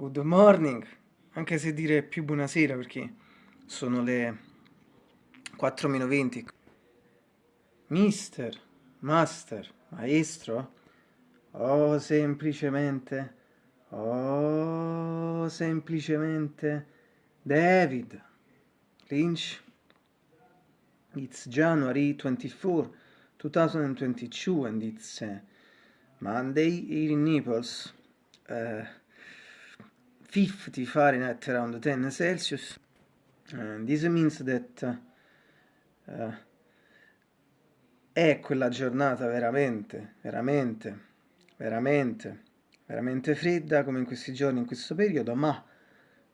good morning, anche se dire più buonasera perché sono le 4 meno 20. Mister, master, maestro, oh semplicemente, oh semplicemente David Lynch. It's January 24, 2022 and it's uh, Monday here in Naples. Uh, 50 Fahrenheit around 10 Celsius and this means that uh, è quella giornata veramente, veramente, veramente, veramente fredda come in questi giorni, in questo periodo, ma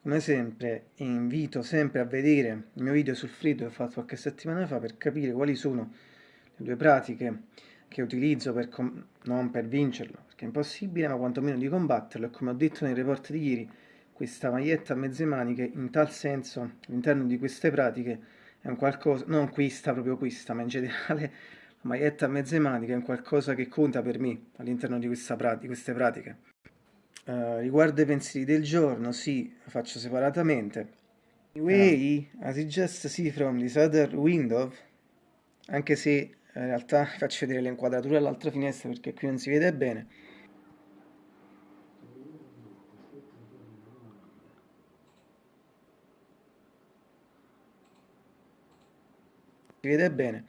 come sempre invito sempre a vedere il mio video sul freddo che ho fatto qualche settimana fa per capire quali sono le due pratiche che utilizzo per non per vincerlo, perché è impossibile, ma quantomeno di combatterlo, e come ho detto nel report di ieri, questa maglietta a mezze maniche, in tal senso, all'interno di queste pratiche, è un qualcosa, non questa, proprio questa, ma in generale la maglietta a mezze maniche è un qualcosa che conta per me all'interno di, di, queste pratiche. Uh, riguardo ai pensieri del giorno, sì, lo faccio separatamente. Anyway, uh. you just see from this other window, anche se in realtà faccio vedere le inquadrature all'altra finestra perché qui non si vede bene, si vede bene.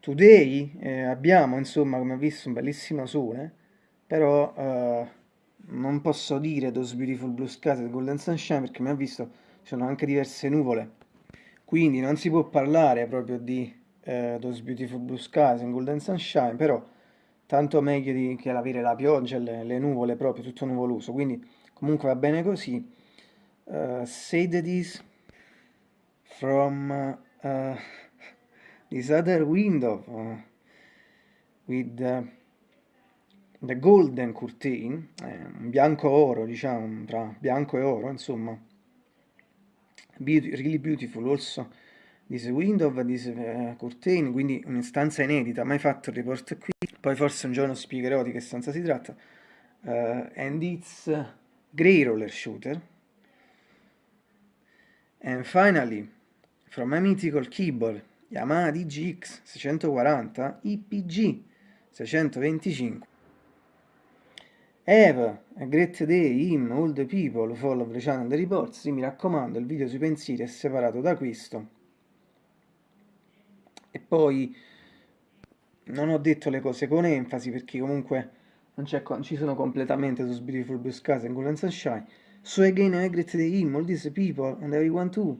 Today eh, abbiamo, insomma, come ho visto, un bellissimo sole, però eh, non posso dire Those Beautiful Blue Skies e Golden Sunshine perché mi ha visto ci sono anche diverse nuvole. Quindi non si può parlare proprio di eh, Those Beautiful Blue Skies e Golden Sunshine, però tanto meglio di, che avere la pioggia le, le, nuvole proprio, tutto nuvoloso. Quindi comunque va bene così. Uh, say that is from uh, this other window uh, with the, the golden curtain, eh, bianco oro, diciamo, tra bianco e oro, insomma, Beauty, really beautiful also this window, this uh, curtain, quindi un'istanza inedita, mai fatto il report qui, poi forse un giorno spiegherò di che stanza si tratta, uh, and it's grey roller shooter, and finally, from my mythical keyboard Yamaha DGX 640 IPG 625 Have a great day in all the people who follow the channel the reports. Mi raccomando il video sui pensieri è separato da questo. E poi non ho detto le cose con enfasi perché comunque non, non ci sono completamente su Beautiful Blue Skies and Golden Sunshine so again a great day in all these people and everyone too